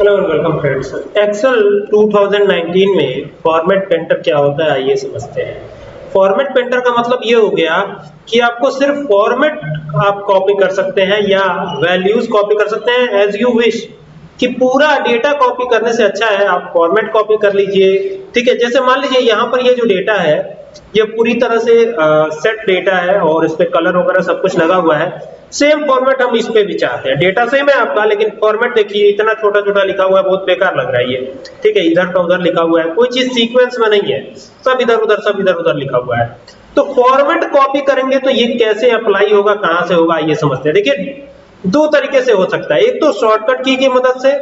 Hello and welcome friends Excel 2019 में format painter क्या होता है, आइए समझते हैं। फॉर्मेट पेंटर का मतलब ये हो गया कि आपको सिर्फ़ फॉर्मेट आप कॉपी कर सकते हैं या वैल्यूज़ कॉपी कर सकते हैं एज यू विश कि पूरा डेटा कॉपी करने से अच्छा है, आप फॉर्मेट कॉपी कर लीजिए। ठीक है, जैसे मान लीजिए यहाँ पर ये जो डेटा है ये पूरी तरह से सेट डेटा है और इस पे कलर वगैरह सब कुछ लगा हुआ है। सेम फॉर्मेट हम इस पे भी चाहते हैं। डेटा सेम है आपका, लेकिन फॉर्मेट देखिए, इतना छोटा छोटा लिखा हुआ है, बहुत बेकार लग रहा है ये। ठीक है इधर का उधर लिखा हुआ है, कोई चीज़ सीक्वेंस में नहीं है। सब इधर उधर सब इधर उधर लिखा हुआ है। तो फॉर्मेट कॉपी करेंगे तो ये कैसे अप्लाई होगा, कहाँ से होगा, ये समझते हैं। देखिए, दो तरीके से हो सकता है। एक तो शॉर्टकट की की मदद से,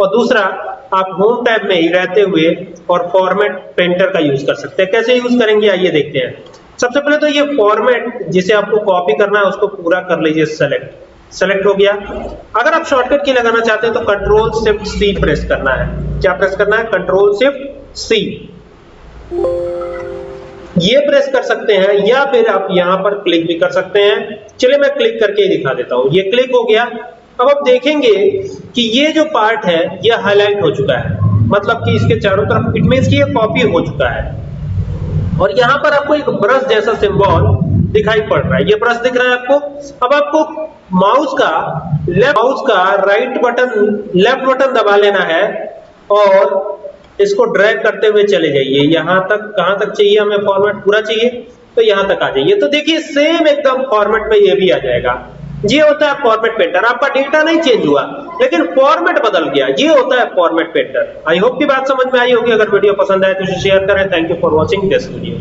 और दूसरा आप होम टैब में ही रहते हुए और फॉर्मेट पेंटर का यूज़ कर सकते हैं। कैसे यूज़ करेंगे? आइए देखते हैं। सबसे पहले तो ये फॉर्मेट जिसे आपको कॉपी करना है, उसको पूरा कर लीजिए सेलेक्ट सेलेक्ट हो गया। अगर आप शॉर्टकट की लगाना चाहते हैं तो कंट्रोल शिफ्ट सी प्रेस करना है। क्या प्रेस करना है? कंट्रोल शिफ्ट सी ये प्रेस कर सकते हैं, या फिर आप यहाँ पर क्लिक भी कर सकते हैं। चलिए मैं क्लिक करके ही दिखा देता हूँ। ये क्लिक हो गया। अब आप देखेंगे कि ये जो पार्ट है, ये हाईलाइट हो चुका है। मतलब कि इसके चारों तरफ़ इट मीन की ये कॉपी हो चुका है। और यहाँ पर आपको एक ब्रश जैसा सिंबल दिखाई पड़ रहा है। ये ब्रश दिख रहा है आपको? अब आपको माउस का लेफ़्ट माउस का राइट बटन लेफ़्ट बटन दबा लेना है और इसको ड्रैग करते हुए चले जाइए। यहाँ तक, कहाँ तक चाहिए हमें फॉर्मेट पूरा चाहिए तो यहाँ तक आ जाइए। तो देखिए सेम एकदम फॉर्मेट में ये भी आ जाएगा। ये होता है फॉर्मेट पेंटर आपका डेटा नहीं चेंज हुआ, लेकिन फॉर्मेट बदल गया। ये होता है फॉर्मेट पेंटर आई होप की बात समझ में आई होगी। अगर वीडियो पसंद आए तो शेयर करें। Thank you for watching this video